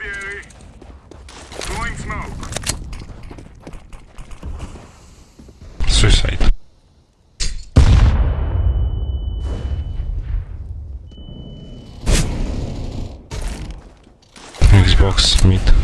Incendiary. Throwing smoke. Suicide. Xbox Mid.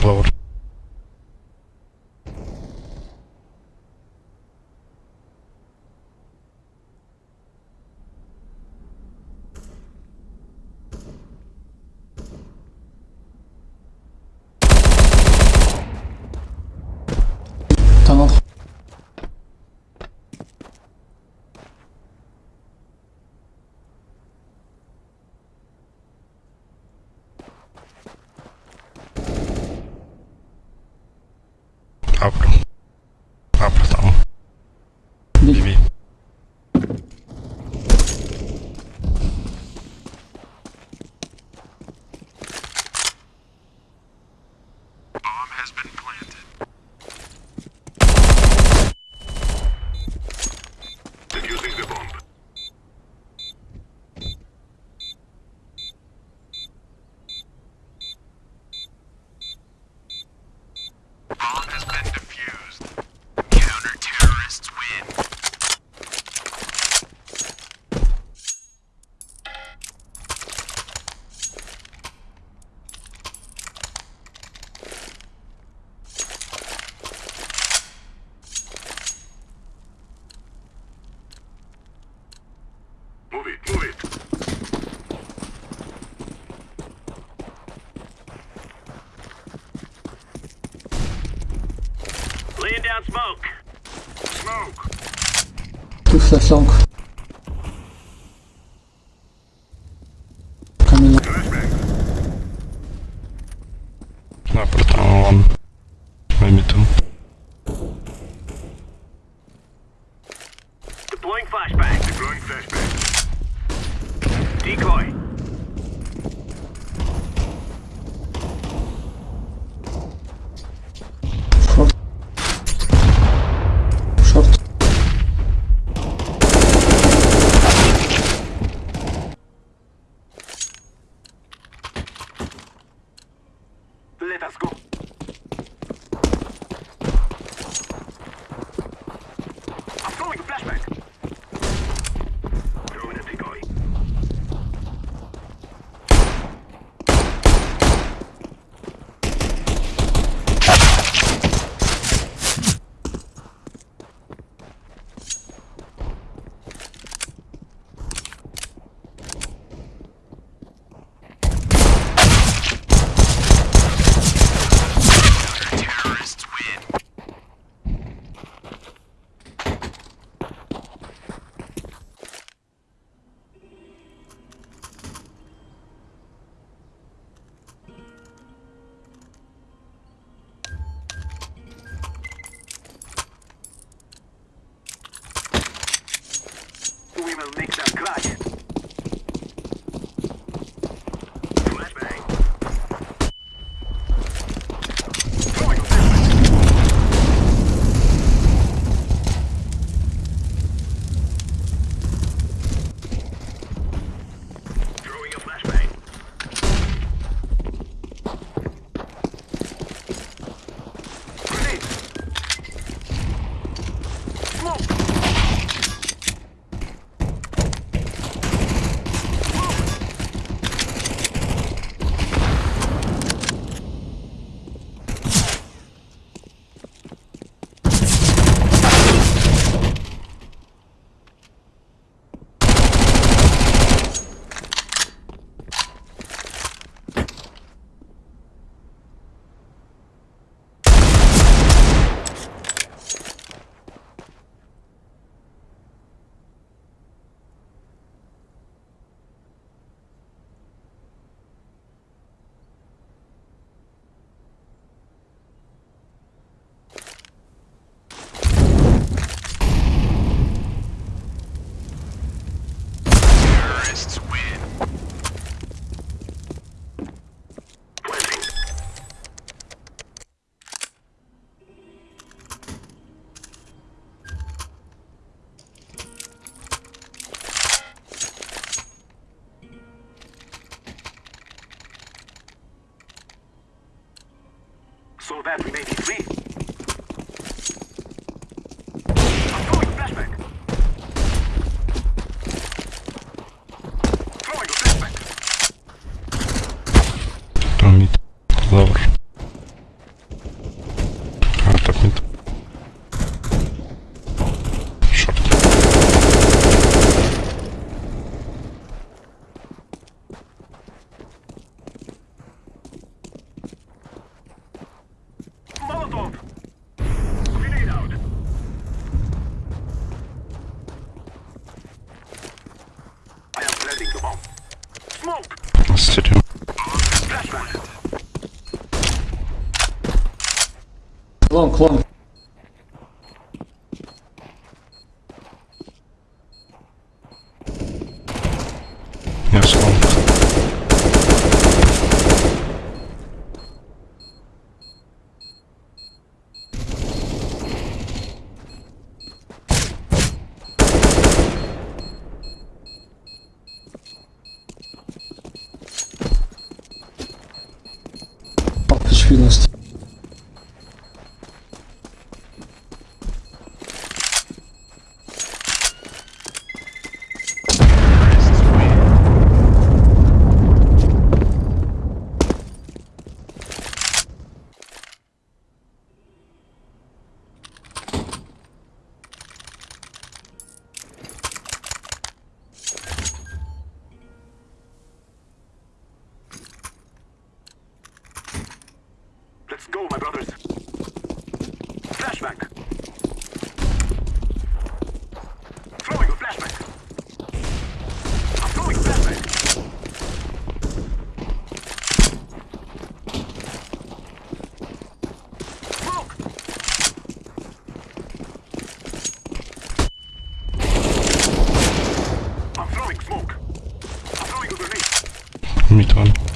upload up that song. Coming up. No, put on one. so that we may be free. эффективности. go, my brothers. Flashback. Throwing a flashback. I'm throwing a flashback. Smoke. I'm throwing smoke. I'm throwing a grenade. Mit one.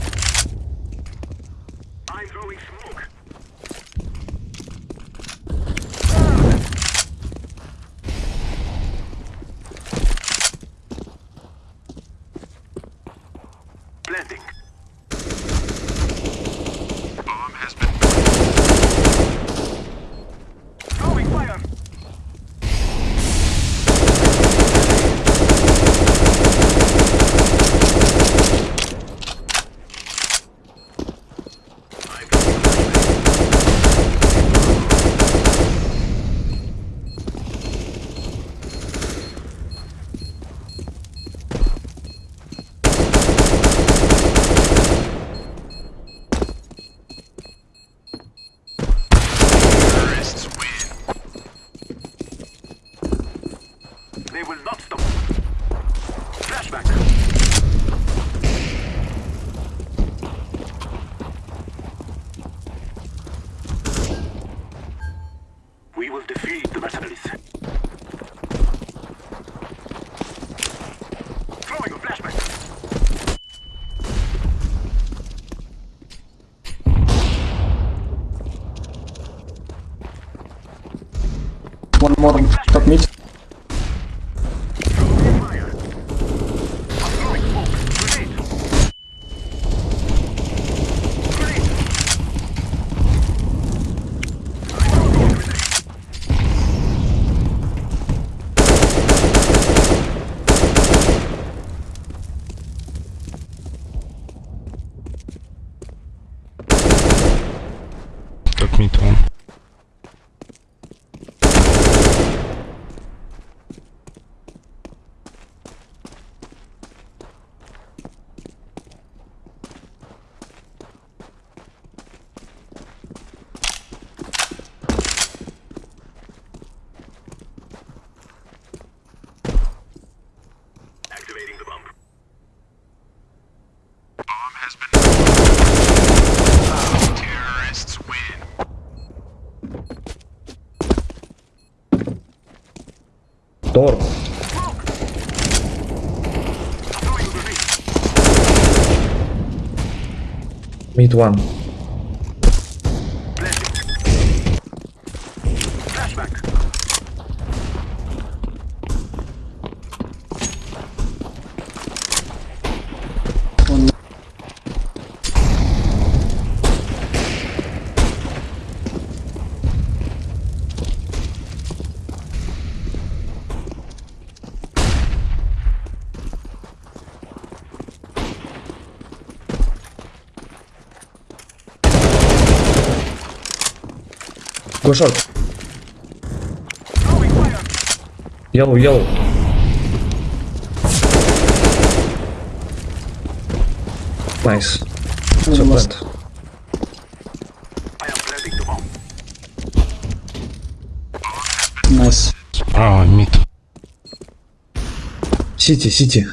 One more. Meet one. Гошорт. Yellow, yellow. Nice. It's a plant. Nice. Справа, мид. Сити, сити.